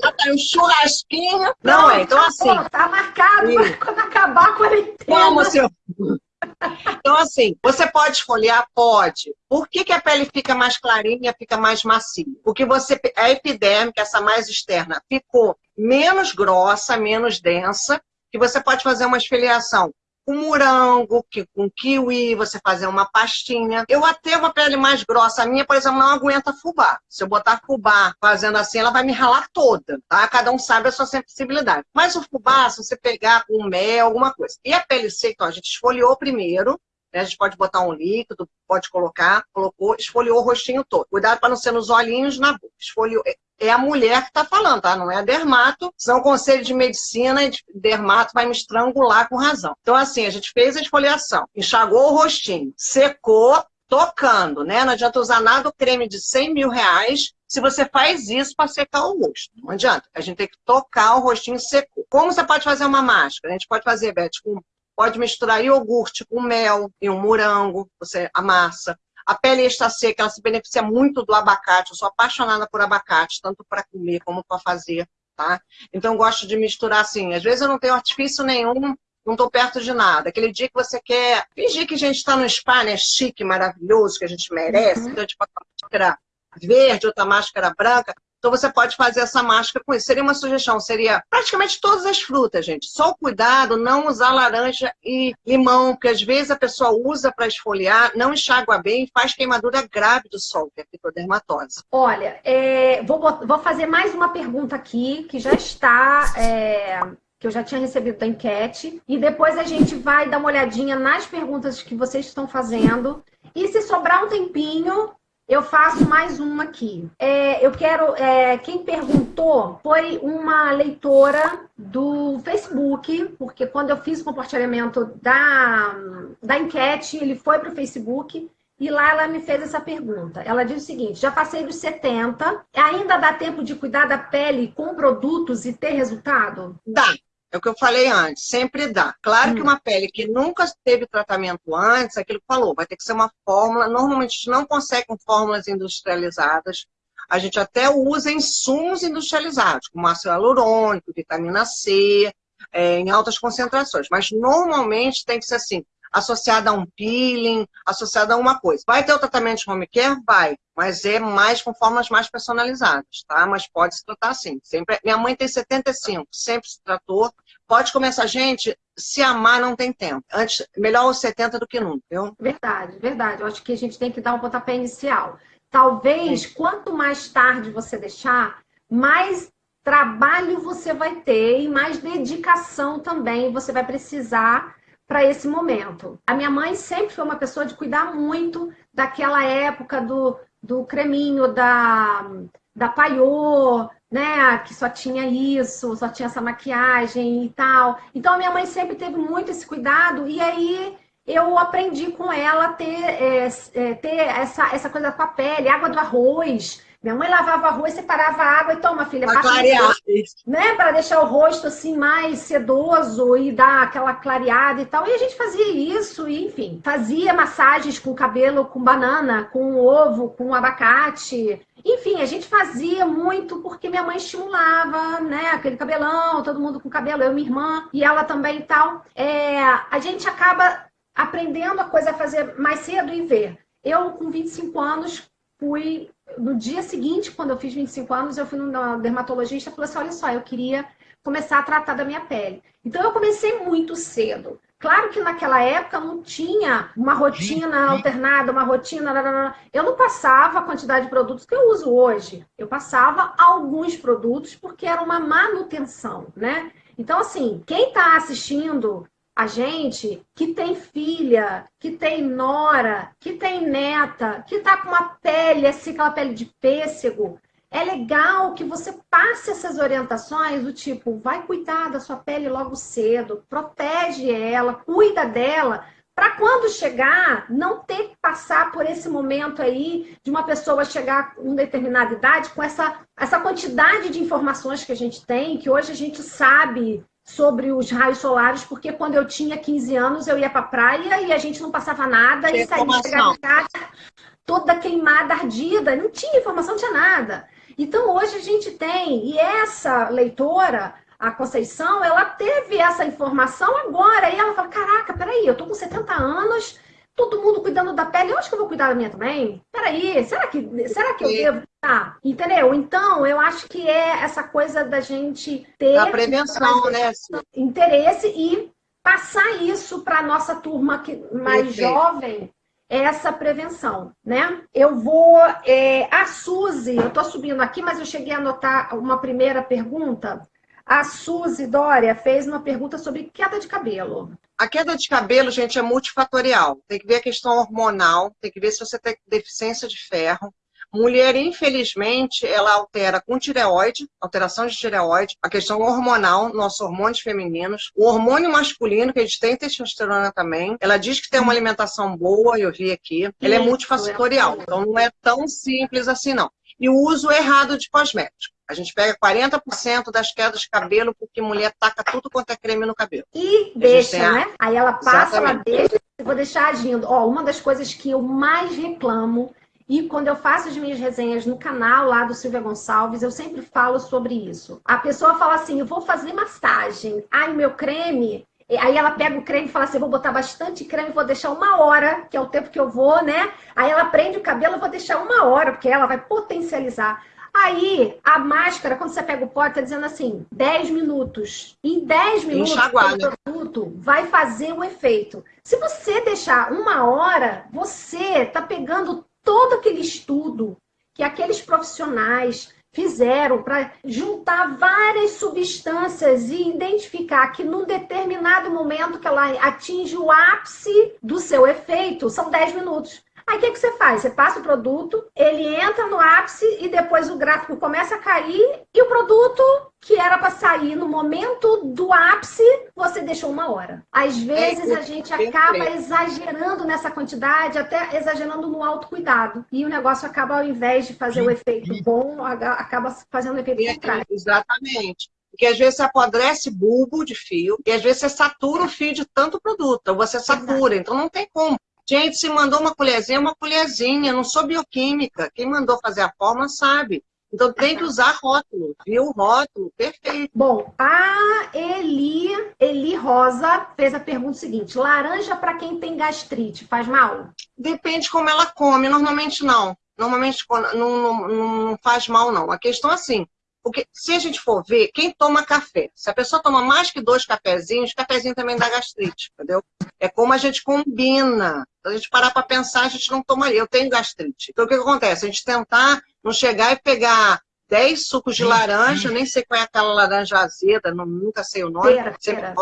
Bota um churrasquinho. Não, é, então assim.
tá marcado quando acabar a quarentena.
Vamos, seu. Então, assim, você pode esfoliar? Pode. Por que, que a pele fica mais clarinha, fica mais macia? Porque você, a epidérmica, essa mais externa, ficou menos grossa, menos densa, que você pode fazer uma esfoliação com morango, que, com kiwi, você fazer uma pastinha. Eu até uma pele mais grossa, a minha, por exemplo, não aguenta fubá. Se eu botar fubá fazendo assim, ela vai me ralar toda, tá? Cada um sabe a sua sensibilidade. Mas o fubá, se você pegar com mel, alguma coisa. E a pele seca, então, a gente esfoliou primeiro, né? A gente pode botar um líquido, pode colocar, colocou, esfoliou o rostinho todo. Cuidado para não ser nos olhinhos, na boca. Esfoliou, é a mulher que está falando, tá? Não é a dermato. Senão o conselho de medicina e de dermato vai me estrangular com razão. Então, assim, a gente fez a esfoliação, enxagou o rostinho, secou, tocando, né? Não adianta usar nada creme de 100 mil reais se você faz isso para secar o rosto. Não adianta. A gente tem que tocar o rostinho secou. Como você pode fazer uma máscara? A gente pode fazer, Beth, com Pode misturar iogurte com mel e um morango, você amassa. A pele está seca, ela se beneficia muito do abacate. Eu sou apaixonada por abacate, tanto para comer como para fazer, tá? Então, gosto de misturar assim. Às vezes eu não tenho artifício nenhum, não estou perto de nada. Aquele dia que você quer fingir que a gente está no spa, né? Chique, maravilhoso, que a gente merece. Uhum. Então, tipo, a máscara verde, outra máscara branca. Então você pode fazer essa máscara com isso. Seria uma sugestão, seria praticamente todas as frutas, gente. Só o cuidado, não usar laranja e limão, porque às vezes a pessoa usa para esfoliar, não enxágua bem faz queimadura grave do sol, que é fitodermatose.
Olha, é, vou, vou fazer mais uma pergunta aqui, que já está... É que eu já tinha recebido da enquete. E depois a gente vai dar uma olhadinha nas perguntas que vocês estão fazendo. E se sobrar um tempinho, eu faço mais uma aqui. É, eu quero. É, quem perguntou foi uma leitora do Facebook, porque quando eu fiz o compartilhamento da, da enquete, ele foi para o Facebook. E lá ela me fez essa pergunta. Ela diz o seguinte: já passei dos 70, ainda dá tempo de cuidar da pele com produtos e ter resultado?
Dá. É o que eu falei antes, sempre dá. Claro hum. que uma pele que nunca teve tratamento antes, aquilo que falou, vai ter que ser uma fórmula. Normalmente a gente não consegue com fórmulas industrializadas. A gente até usa insumos industrializados, como ácido hialurônico, vitamina C, é, em altas concentrações. Mas normalmente tem que ser assim, associada a um peeling, associada a uma coisa. Vai ter o tratamento de home care? Vai, mas é mais com formas mais personalizadas, tá? Mas pode se tratar assim. Sempre... Minha mãe tem 75, sempre se tratou. Pode começar, gente, se amar não tem tempo. Antes, melhor os 70 do que nunca, viu?
Verdade, verdade. Eu acho que a gente tem que dar um pontapé inicial. Talvez, Sim. quanto mais tarde você deixar, mais trabalho você vai ter e mais dedicação também você vai precisar para esse momento. A minha mãe sempre foi uma pessoa de cuidar muito daquela época do, do creminho da, da paiô, né? Que só tinha isso, só tinha essa maquiagem e tal. Então a minha mãe sempre teve muito esse cuidado e aí eu aprendi com ela ter, é, é, ter essa, essa coisa com a pele, água do arroz, minha mãe lavava arroz, separava a água e toma, filha,
passa clarear.
né? Para deixar o rosto assim mais sedoso e dar aquela clareada e tal. E a gente fazia isso, e, enfim, fazia massagens com cabelo, com banana, com ovo, com abacate. Enfim, a gente fazia muito porque minha mãe estimulava, né? Aquele cabelão, todo mundo com cabelo, eu, minha irmã e ela também e tal. É, a gente acaba aprendendo a coisa a fazer mais cedo e ver. Eu, com 25 anos, fui. No dia seguinte, quando eu fiz 25 anos, eu fui no dermatologista e falei assim: olha só, eu queria começar a tratar da minha pele. Então, eu comecei muito cedo. Claro que naquela época não tinha uma rotina alternada, uma rotina. Eu não passava a quantidade de produtos que eu uso hoje. Eu passava alguns produtos porque era uma manutenção, né? Então, assim, quem está assistindo a gente que tem filha, que tem nora, que tem neta, que tá com uma pele assim, aquela pele de pêssego, é legal que você passe essas orientações do tipo, vai cuidar da sua pele logo cedo, protege ela, cuida dela, para quando chegar, não ter que passar por esse momento aí de uma pessoa chegar com determinada idade com essa, essa quantidade de informações que a gente tem, que hoje a gente sabe sobre os raios solares, porque quando eu tinha 15 anos eu ia para a praia e a gente não passava nada e saía de casa toda queimada, ardida, não tinha informação, não tinha nada. Então hoje a gente tem, e essa leitora, a Conceição, ela teve essa informação agora, e ela fala, caraca, peraí, eu tô com 70 anos, todo mundo cuidando da pele, eu acho que eu vou cuidar da minha também? Peraí, será que, será que eu devo? Ah, entendeu? Então, eu acho que é essa coisa da gente ter...
A prevenção, né?
Interesse e passar isso para nossa turma que, mais Perfeito. jovem, essa prevenção, né? Eu vou... É, a Suzy, eu estou subindo aqui, mas eu cheguei a anotar uma primeira pergunta. A Suzy Dória fez uma pergunta sobre queda de cabelo.
A queda de cabelo, gente, é multifatorial. Tem que ver a questão hormonal, tem que ver se você tem deficiência de ferro. Mulher, infelizmente, ela altera com tireoide, alteração de tireoide, a questão hormonal, nossos hormônios femininos, o hormônio masculino, que a gente tem testosterona também. Ela diz que tem uma alimentação boa, eu vi aqui. Ela é multifatorial, então não é tão simples assim, não. E o uso errado de cosméticos. A gente pega 40% das quedas de cabelo porque mulher taca tudo quanto é creme no cabelo.
E deixa, né? Aí ela passa, Exatamente. ela deixa, eu vou deixar agindo. Ó, uma das coisas que eu mais reclamo e quando eu faço as minhas resenhas no canal lá do Silvia Gonçalves, eu sempre falo sobre isso. A pessoa fala assim: eu vou fazer massagem. Ai, meu creme. Aí ela pega o creme e fala assim: vou botar bastante creme, vou deixar uma hora, que é o tempo que eu vou, né? Aí ela prende o cabelo, vou deixar uma hora, porque ela vai potencializar. Aí, a máscara, quando você pega o pote, tá dizendo assim, 10 minutos. Em 10 minutos, o produto vai fazer o efeito. Se você deixar uma hora, você tá pegando todo aquele estudo que aqueles profissionais fizeram para juntar várias substâncias e identificar que num determinado momento que ela atinge o ápice do seu efeito, são 10 minutos. Aí o que, que você faz? Você passa o produto, ele entra no ápice e depois o gráfico começa a cair e o produto que era para sair no momento do ápice, você deixou uma hora. Às vezes a gente acaba exagerando nessa quantidade, até exagerando no autocuidado. E o negócio acaba, ao invés de fazer o efeito bom, acaba fazendo o efeito é, contrário.
Exatamente. Porque às vezes você apodrece bulbo de fio e às vezes você satura o fio de tanto produto, ou você satura, Exato. então não tem como. Gente, se mandou uma colherzinha, uma colherzinha. Não sou bioquímica. Quem mandou fazer a forma sabe. Então tem que usar rótulo, viu? Rótulo, perfeito.
Bom, a Eli, Eli Rosa fez a pergunta seguinte: laranja para quem tem gastrite faz mal?
Depende como ela come, normalmente não. Normalmente não, não, não faz mal, não. A questão é assim: porque se a gente for ver, quem toma café, se a pessoa toma mais que dois cafezinhos, cafezinho também dá gastrite, entendeu? É como a gente combina. Se a gente parar para pensar, a gente não tomaria. Eu tenho gastrite. Então o que, que acontece? A gente tentar não chegar e pegar 10 sucos de laranja, nem sei qual é aquela laranja azeda, não, nunca sei o nome. Pera, sempre pera.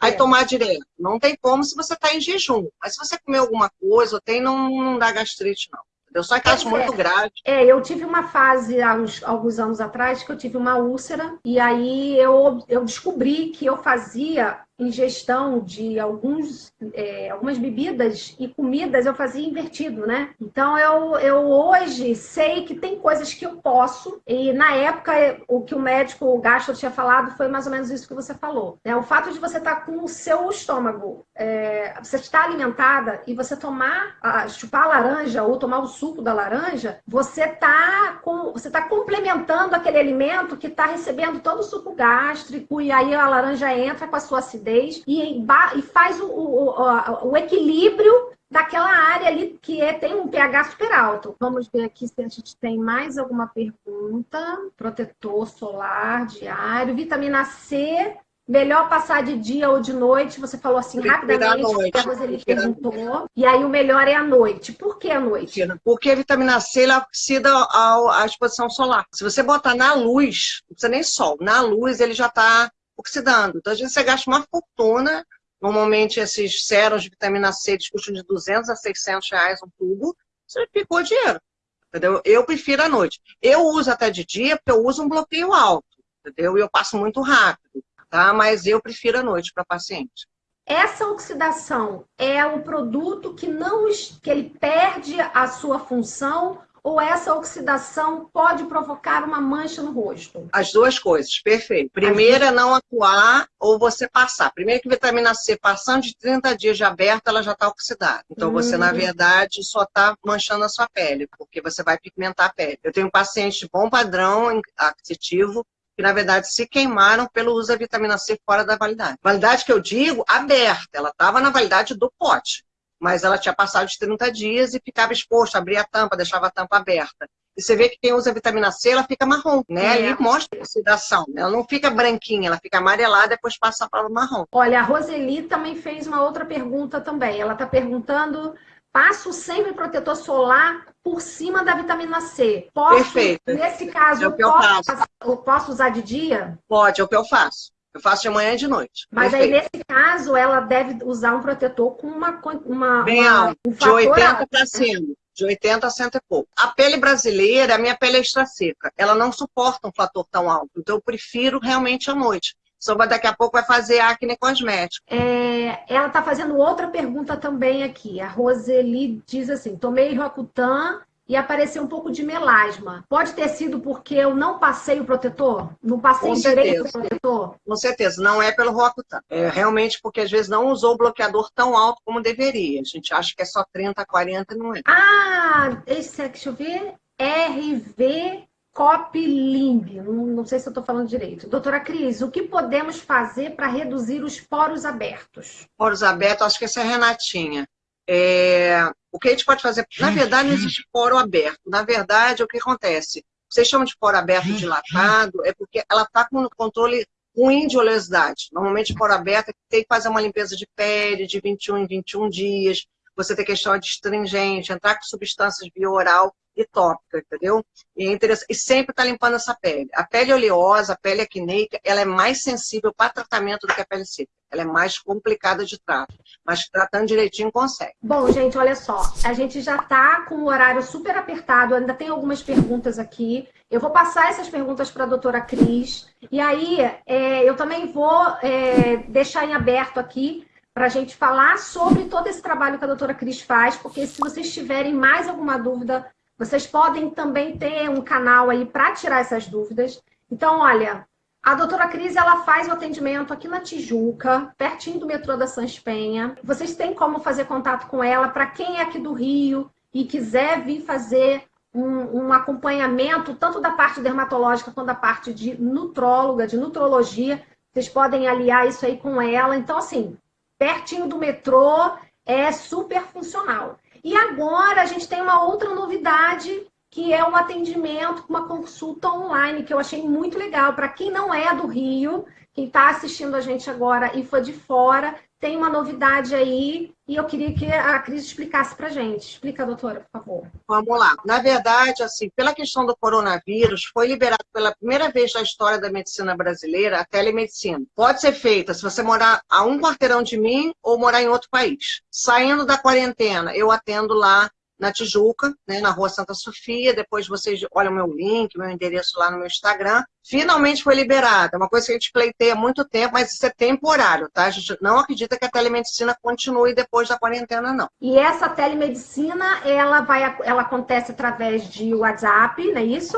aí tomar direto. Não tem como se você está em jejum. Mas se você comer alguma coisa ou tem, não, não dá gastrite, não. Eu só em casos é, muito graves.
É, eu tive uma fase há uns, alguns anos atrás que eu tive uma úlcera e aí eu, eu descobri que eu fazia ingestão de alguns, é, algumas bebidas e comidas eu fazia invertido, né? Então eu, eu hoje sei que tem coisas que eu posso, e na época o que o médico o gastro tinha falado foi mais ou menos isso que você falou. Né? O fato de você estar tá com o seu estômago, é, você está alimentada e você tomar, chupar a laranja ou tomar o suco da laranja, você está você tá complementando aquele alimento que está recebendo todo o suco gástrico, e aí a laranja entra com a sua acidez e, e faz o, o, o, equilíbrio daquela área ali que é, tem um pH super alto. Vamos ver aqui se a gente tem mais alguma pergunta. Protetor solar diário, vitamina C Melhor passar de dia ou de noite, você falou assim rapidamente, porque a Roseli perguntou. E aí o melhor é à noite. Por que à noite?
Porque a vitamina C ela oxida à exposição solar. Se você botar na luz, não precisa nem sol, na luz ele já está oxidando. Então, às vezes você gasta uma fortuna. Normalmente esses sérums de vitamina C eles custam de 200 a 600 reais um tubo. Você ficou dinheiro. Entendeu? Eu prefiro à noite. Eu uso até de dia porque eu uso um bloqueio alto. Entendeu? E eu passo muito rápido tá? Mas eu prefiro à noite para paciente.
Essa oxidação é um produto que não que ele perde a sua função ou essa oxidação pode provocar uma mancha no rosto?
As duas coisas, perfeito. Primeira, não atuar ou você passar. Primeiro que vitamina C, passando de 30 dias de aberta, ela já está oxidada. Então hum. você, na hum. verdade, só está manchando a sua pele, porque você vai pigmentar a pele. Eu tenho um paciente de bom padrão aquisitivo, que na verdade se queimaram pelo uso da vitamina C fora da validade. Validade que eu digo, aberta, ela estava na validade do pote, mas ela tinha passado de 30 dias e ficava exposta, abria a tampa, deixava a tampa aberta. E você vê que quem usa vitamina C, ela fica marrom, né? É. Ali mostra a oxidação. Ela não fica branquinha, ela fica amarelada, depois passa para o marrom.
Olha, a Roseli também fez uma outra pergunta também. Ela está perguntando passo sempre protetor solar por cima da vitamina C. Posso,
Perfeito.
Nesse caso, é
eu, posso,
eu posso usar de dia?
Pode, é o que eu faço. Eu faço de manhã e de noite.
Mas Perfeito. aí, nesse caso, ela deve usar um protetor com uma... uma
Bem uma, alto, um de 80 para cima. De 80 a 100 e pouco. A pele brasileira, a minha pele é extra seca. Ela não suporta um fator tão alto. Então, eu prefiro realmente à noite. Só daqui a pouco vai fazer acne cosmético.
É, ela está fazendo outra pergunta também aqui. A Roseli diz assim: tomei Roacutan e apareceu um pouco de melasma. Pode ter sido porque eu não passei o protetor? Não passei Com direito o protetor?
Com certeza, não é pelo Roacutan. É realmente porque às vezes não usou o bloqueador tão alto como deveria. A gente acha que é só 30, 40 não é.
Ah, esse, deixa eu ver. RV Copilimb, não, não sei se eu estou falando direito. Doutora Cris, o que podemos fazer para reduzir os poros abertos?
Poros abertos, acho que essa é a Renatinha. É, o que a gente pode fazer? Na verdade, não existe poro aberto. Na verdade, o que acontece? Vocês chamam de poro aberto dilatado, é porque ela está com controle ruim de oleosidade. Normalmente, poro aberto é tem que fazer uma limpeza de pele de 21 em 21 dias, você tem questão de astringente, entrar com substâncias bioral e tópica, entendeu? E, é interessante, e sempre está limpando essa pele. A pele oleosa, a pele acneica, ela é mais sensível para tratamento do que a pele seca. Ela é mais complicada de trato, mas tratando direitinho consegue.
Bom, gente, olha só, a gente já está com o horário super apertado, ainda tem algumas perguntas aqui. Eu vou passar essas perguntas para a doutora Cris, e aí é, eu também vou é, deixar em aberto aqui para a gente falar sobre todo esse trabalho que a doutora Cris faz, porque se vocês tiverem mais alguma dúvida, vocês podem também ter um canal aí para tirar essas dúvidas. Então, olha, a doutora Cris, ela faz o atendimento aqui na Tijuca, pertinho do metrô da Sans Penha. Vocês têm como fazer contato com ela para quem é aqui do Rio e quiser vir fazer um, um, acompanhamento, tanto da parte dermatológica quanto da parte de nutróloga, de nutrologia. Vocês podem aliar isso aí com ela. Então, assim, pertinho do metrô é super funcional. E agora a gente tem uma outra novidade, que é um atendimento, uma consulta online, que eu achei muito legal. Para quem não é do Rio, quem está assistindo a gente agora e foi de fora, tem uma novidade aí e eu queria que a Cris explicasse para gente. Explica, doutora, por favor.
Vamos lá. Na verdade, assim, pela questão do coronavírus, foi liberado pela primeira vez na história da medicina brasileira a telemedicina. Pode ser feita se você morar a um quarteirão de mim ou morar em outro país. Saindo da quarentena, eu atendo lá na Tijuca, né, na rua Santa Sofia. Depois vocês olham meu link, meu endereço lá no meu Instagram. Finalmente foi liberada. É uma coisa que a gente pleiteia há muito tempo, mas isso é temporário, tá? A gente não acredita que a telemedicina continue depois da quarentena, não.
E essa telemedicina, ela, vai, ela acontece através de WhatsApp, não é isso?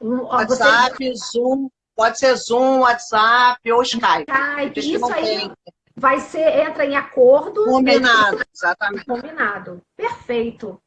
WhatsApp, Você... Zoom, pode ser Zoom, WhatsApp ou Skype.
Skype, isso aí. Tem vai ser, entra em acordo.
Combinado, exatamente.
Combinado. Perfeito.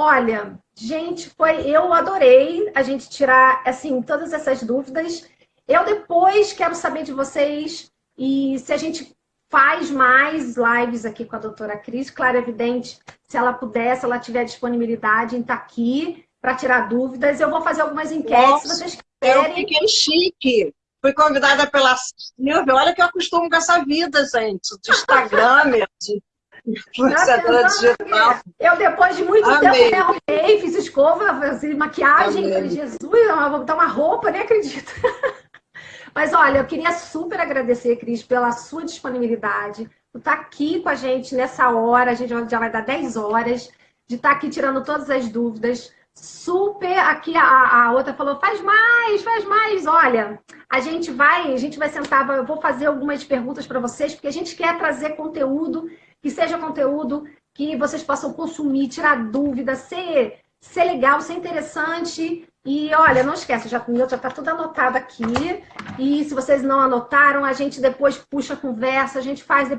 Olha, gente, foi eu adorei a gente tirar assim todas essas dúvidas. Eu depois quero saber de vocês e se a gente faz mais lives aqui com a doutora Cris, claro, é evidente, se ela puder, se ela tiver disponibilidade em estar aqui para tirar dúvidas, eu vou fazer algumas enquetes, Nossa, se vocês
quiserem. Eu fiquei chique. Fui convidada pela Silvia. Olha que eu acostumo com essa vida, gente. De Instagram, de influenciadora digital.
Eu, depois de muito Amei. tempo, arrumei, fiz escova, fiz maquiagem. Amei. Falei, Jesus, vou botar uma roupa, nem acredito. Mas olha, eu queria super agradecer, Cris, pela sua disponibilidade, por estar aqui com a gente nessa hora, a gente já vai dar 10 horas, de estar aqui tirando todas as dúvidas. Super, aqui a, a outra falou, faz mais, faz mais. Olha, a gente vai, a gente vai sentar, eu vou fazer algumas perguntas para vocês, porque a gente quer trazer conteúdo, que seja conteúdo que vocês possam consumir, tirar dúvida, ser, ser legal, ser interessante e olha, não esquece, já já está tudo anotado aqui. E se vocês não anotaram, a gente depois puxa a conversa, a gente faz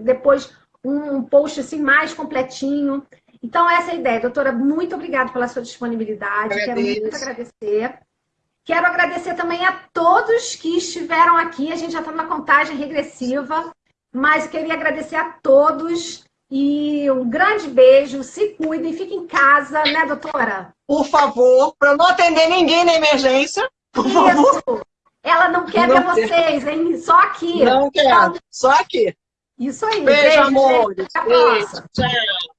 depois um post assim mais completinho. Então, essa é a ideia. Doutora, muito obrigada pela sua disponibilidade. Quero muito agradecer. Quero agradecer também a todos que estiveram aqui. A gente já está na contagem regressiva, mas queria agradecer a todos. E um grande beijo, se cuidem, fiquem em casa, né, doutora?
Por favor, para não atender ninguém na emergência, por Isso. favor.
Ela não quer não ver vocês, hein? Só aqui.
Não quer, só aqui.
Isso aí.
Beijo, beijo amores. Beijo. Tchau.